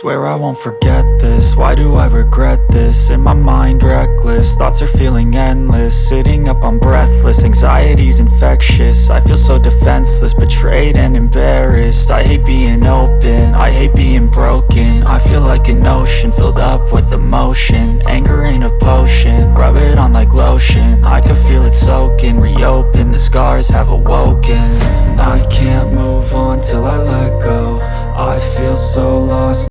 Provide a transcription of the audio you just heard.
Swear I won't forget this, why do I regret this? In my mind reckless, thoughts are feeling endless. Sitting up I'm breathless, anxiety's infectious. I feel so defenseless, betrayed and embarrassed. I hate being open, I hate being broken. I feel like an ocean, filled up with emotion. Anger ain't a potion, rub it on like lotion. I can feel it soaking, reopen, the scars have awoken. I can't move on till I let go. I feel so lost.